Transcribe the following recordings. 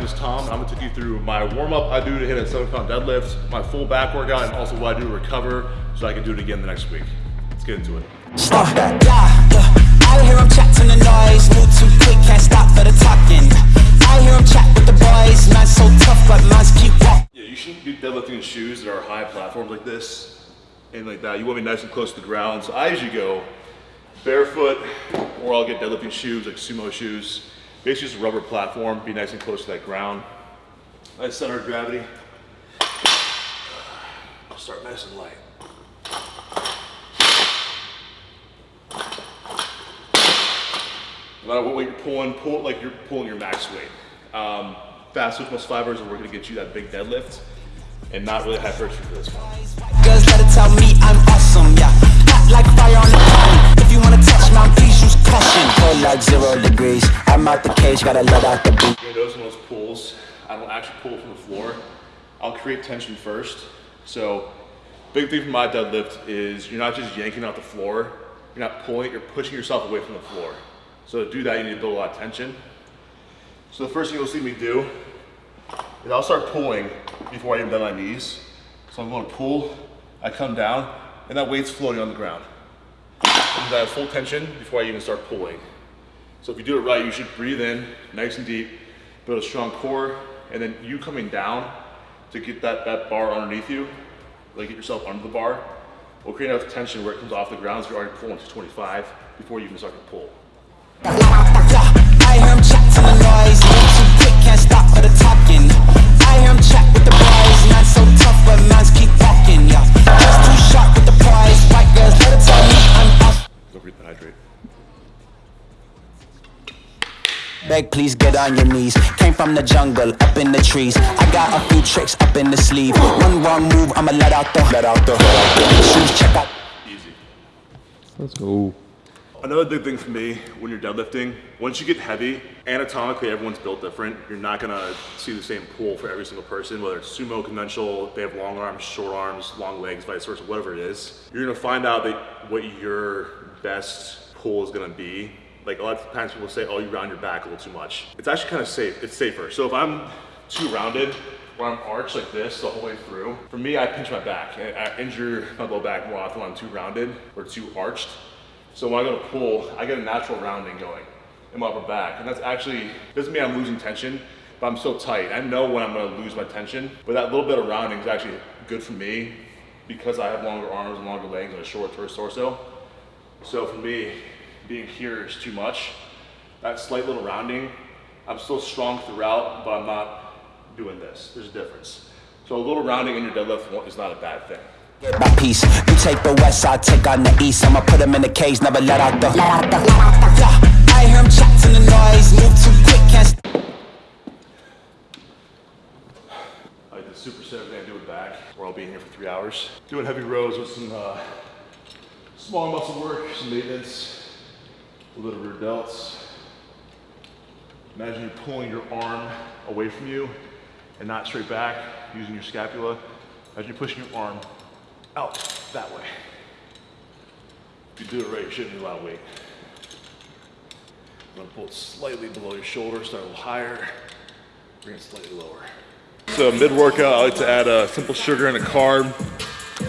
name is Tom. I'm gonna take you through my warm up I do to hit a seven pound deadlift, my full back workout, and also what I do to recover so I can do it again the next week. Let's get into it. Stop that. I hear him chatting the noise. Move too quick, can't stop for the talking. I hear him chat with the boys. Man, so tough, but man's keep walking. Yeah, you shouldn't be deadlifting in shoes that are high platforms like this and like that. You want to be nice and close to the ground. So I usually go barefoot or I'll get deadlifting shoes like sumo shoes. Basically just a rubber platform, be nice and close to that ground. Nice center of gravity. I'll start nice and light. No matter what weight you're pulling, pull it like you're pulling your max weight. Um, fast twitch muscle fibers are we're gonna get you that big deadlift and not really hypertrophy for this one. Out the cage, gotta let out the beat. Gonna in those pulls, I don't actually pull from the floor. I'll create tension first. So, big thing for my deadlift is you're not just yanking out the floor, you're not pulling you're pushing yourself away from the floor. So to do that, you need to build a lot of tension. So the first thing you'll see me do is I'll start pulling before I even bend my knees. So I'm going to pull, I come down, and that weight's floating on the ground. I have full tension before I even start pulling. So if you do it right, you should breathe in nice and deep, build a strong core, and then you coming down to get that, that bar underneath you, like get yourself under the bar, will create enough tension where it comes off the ground so you're already pulling to 25 before you even start to pull. Yeah, I hear him chatting the noise. Move too quick, can't stop for the talking. I hear him with the boys. Man, so tough, but man's keep walking. Yeah, just too sharp with the prize. White girls, let it tell me I'm awesome. Don't forget to hydrate. Beg, please get on your knees. Came from the jungle, up in the trees. I got a few tricks up in the sleeve. One wrong move, I'ma let out the let out the shoes. Check out. Easy. Let's go. Another big thing for me when you're deadlifting, once you get heavy, anatomically everyone's built different. You're not gonna see the same pull for every single person, whether it's sumo, conventional, they have long arms, short arms, long legs, vice versa, whatever it is. You're gonna find out that what your best pull is gonna be. Like a lot of times people say, oh, you round your back a little too much. It's actually kind of safe, it's safer. So if I'm too rounded, where I'm arched like this the whole way through, for me, I pinch my back. I I injure my low back more often when I'm too rounded or too arched. So when I go to pull, I get a natural rounding going in my upper back. And that's actually, doesn't mean I'm losing tension, but I'm so tight. I know when I'm gonna lose my tension, but that little bit of rounding is actually good for me because I have longer arms and longer legs and a short torso. So for me, being here is too much. That slight little rounding, I'm still strong throughout, but I'm not doing this. There's a difference. So a little rounding in your deadlift is not a bad thing. My piece. You take the west, I take on the east. I'ma put him in the cage, never let out the. Let out the. Yeah, I hear him chatting the noise. Move too quick, can't. st- I like the super set everything I do with back, where I'll be in here for three hours. Doing heavy rows with some uh, small muscle work, some maintenance, little rear delts. Imagine you're pulling your arm away from you and not straight back, using your scapula. Imagine you're pushing your arm out that way. If you do it right, you shouldn't need a lot of weight. I'm gonna pull it slightly below your shoulder, start a little higher, bring it slightly lower. So mid-workout, I like to add a simple sugar and a carb.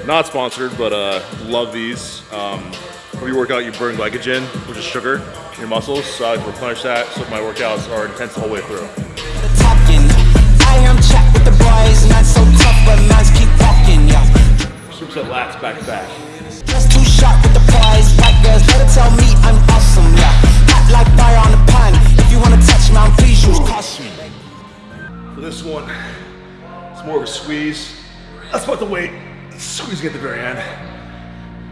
Not sponsored, but uh, love these. Um, when you work out, you burn glycogen, which is sugar, in your muscles. So I like to replenish that, so my workouts are intense the whole way through. the talking. I hear him chat with the boys. Man, so tough, but man's keep walking. Yeah, Superset lats back to back. just too sharp with the prize. White girls, let it tell me I'm awesome. Yeah, hot like fire on the pan. If you wanna touch me, please use caution. For this one, it's more of a squeeze. That's about the weight. Squeezing at the very end.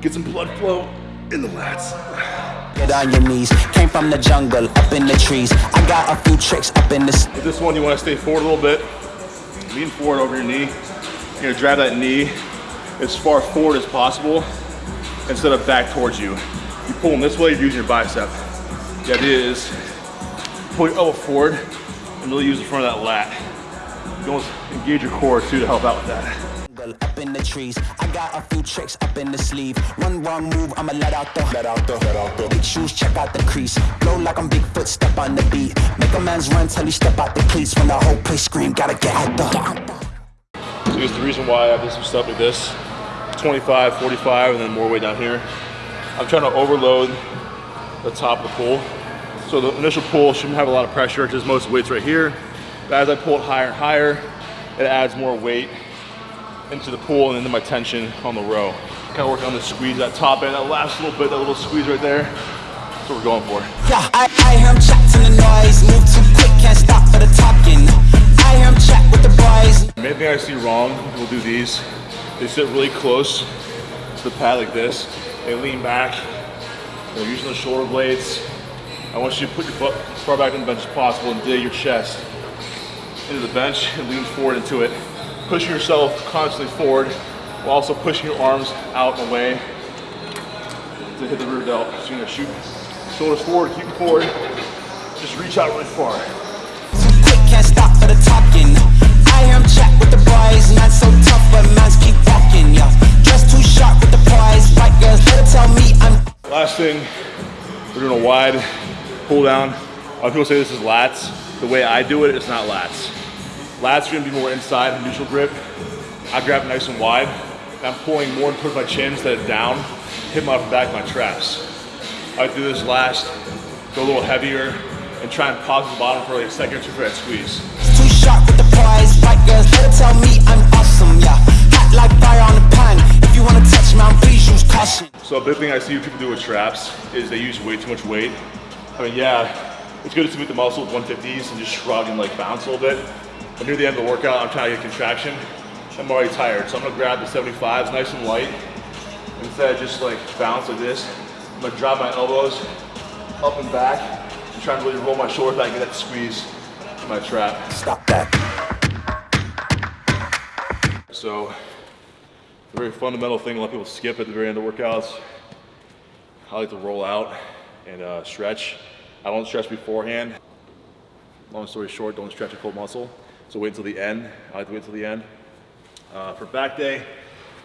Get some blood flow in the lats. Get on your knees. Came from the jungle, up in the trees. I got a few tricks up in this. With this one, you want to stay forward a little bit. Lean forward over your knee. You're gonna drive that knee as far forward as possible instead of back towards you. You're pulling this way, you're using your bicep. The idea is pull your elbow forward and really use the front of that lat. You almost engage your core too to help out with that. Still up in the trees. I got a few tricks up in the sleeve. One wrong move, I'ma let out the let out the let out the big shoes. Check out the crease. Blow like I'm Bigfoot, step on the beat. Make a man's run till he step out the cleats. When the whole place scream, gotta get out the. Get out the. So here's the reason why I have some stuff like this. 25, 45, and then more way down here. I'm trying to overload the top of the pool. So the initial pull shouldn't have a lot of pressure because most weight's right here. But as I pull it higher and higher, it adds more weight into the pool and into my tension on the row. Kind of working on the squeeze, that top end, that last little bit, that little squeeze right there. That's what we're going for. Yeah, I, I hear him chatting the noise. Move too quick, can't stop for the talking. I hear him chat with the boys. The main thing I see wrong, we'll do these, they sit really close to the pad like this. They lean back, they're using the shoulder blades. I want you to put your butt as far back on the bench as possible and dig your chest into the bench and lean forward into it. Pushing yourself constantly forward while also pushing your arms out and away to hit the rear delt. So you're gonna shoot shoulders forward, keep them forward. Just reach out really far. Quick, can't stop for the talking. I him chat with the boys. Man so tough, but man's keep walking. Yeah, too sharp with the prize. White girls, let her tell me I'm. Last thing, we're doing a wide pull down. A lot of people say this is lats. The way I do it, it's not lats. Lats are gonna be more inside, neutral grip. I grab it nice and wide. And I'm pulling more towards my chin instead of down, hit my back my traps. I do this last, go a little heavier, and try and pause at the bottom for like a second or two for that squeeze. Too sharp with the prize. Girls, let her tell me I'm awesome. Yeah, hot like fire on the pan. If you wanna touch me, please use caution. So a big thing I see people do with traps is they use way too much weight. I mean, yeah, it's good to stimulate the muscle with 150s and just shrug and like bounce a little bit. But near the end of the workout, I'm trying to get contraction. I'm already tired, so I'm gonna grab the 75s nice and light. Instead of just like bounce like this, I'm gonna drop my elbows up and back and try and really roll my shoulders back and get that squeeze in my trap. Stop that. So, a very fundamental thing a lot of people skip at the very end of workouts. I like to roll out and uh, stretch. I don't stretch beforehand. Long story short, don't stretch a cold muscle. So wait until the end. I like to wait until the end. Uh, for back day,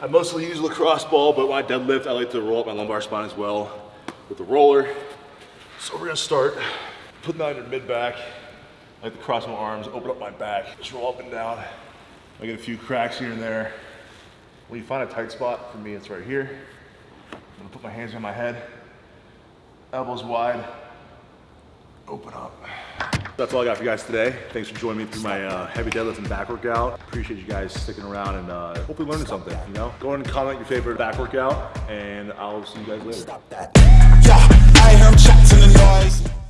I mostly use lacrosse ball, but when I deadlift, I like to roll up my lumbar spine as well with the roller. So we're gonna start putting that in your mid back. I like to cross my arms, open up my back, just roll up and down. I get a few cracks here and there. When you find a tight spot, for me, it's right here. I'm gonna put my hands on my head, elbows wide, open up. That's all I got for you guys today. Thanks for joining me through my uh, heavy deadlift and back workout. Appreciate you guys sticking around and uh, hopefully learning something, you know? Go ahead and comment your favorite back workout and I'll see you guys later. Stop that. Yeah, I the noise.